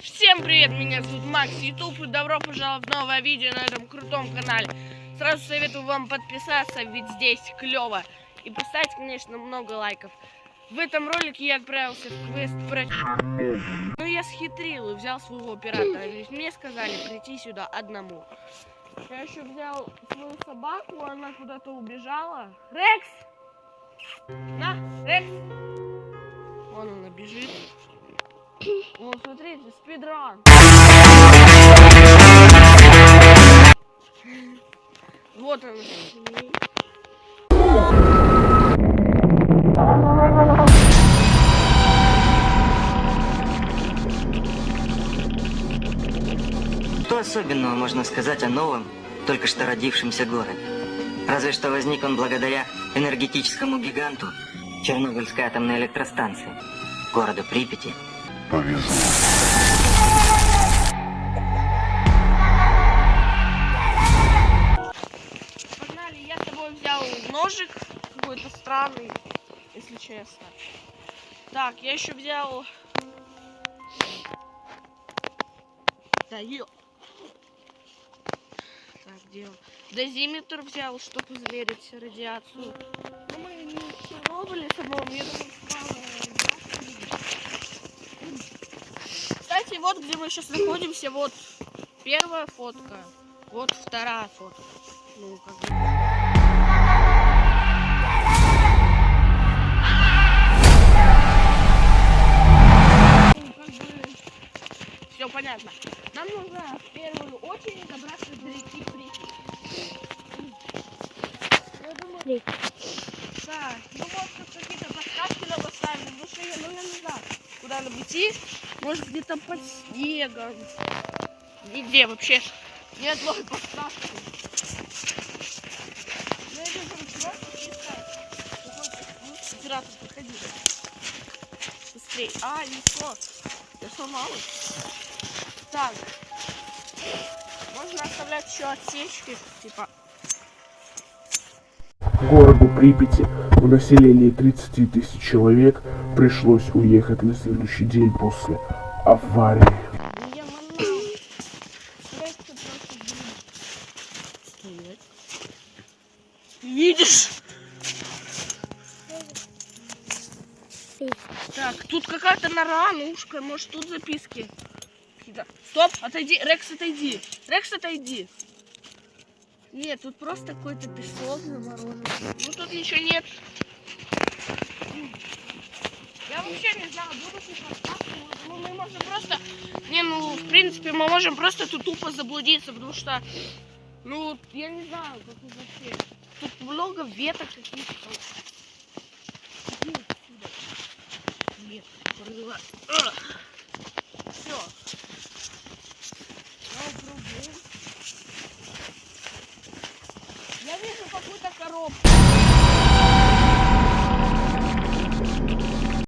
Всем привет, меня зовут Макс Ютуб и добро пожаловать в новое видео на этом крутом канале. Сразу советую вам подписаться, ведь здесь клево. И поставить, конечно, много лайков. В этом ролике я отправился в квест про... Ну я схитрил и взял своего оператора, мне сказали прийти сюда одному. Я еще взял свою собаку, она куда-то убежала. Рекс! На, Рекс! Спидран. Вот он. Что особенного можно сказать о новом, только что родившемся городе? Разве что возник он благодаря энергетическому гиганту Чернобыльской атомной электростанции, городу Припяти. Повезло. Ножик какой-то странный, если честно. Так, я еще взял... Да, ё... Так, где он? Дозиметр взял, чтобы измерить радиацию. Ну, мы не в Чернобыле самом, я думаю. Кстати, вот где мы сейчас находимся, вот первая фотка, вот вторая фотка. Ну, как бы... понятно. Нам нужно в первую очередь добраться до реки Припять. Думаю... Да, ну может тут какие-то подсказки нам поставили, потому что я, ну, я не знаю, куда нам идти. Может где-то под снегом. Нигде вообще ни одной подсказки. Ну, я вижу, просто ну, оператор, подходи. Быстрей. А, не то. Я сломалась. Так. Можно оставлять еще отсечки, типа. Городу Припяти в населении 30 тысяч человек пришлось уехать на следующий день после аварии. Ну. Видишь? Так, тут какая-то нора, ушка, может тут записки. Какие-то. Стоп, отойди, Рекс, отойди. Рекс, отойди. Нет, тут просто какой-то песок заморожен. Ну тут ничего нет. Я вообще не знаю, будут. Ну, мы можем просто... Не, ну, в принципе, мы можем просто тут тупо заблудиться, потому что... Ну, я не знаю, как тут вообще. Тут много веток каких-то. Нет, Я вижу какую-то коробку.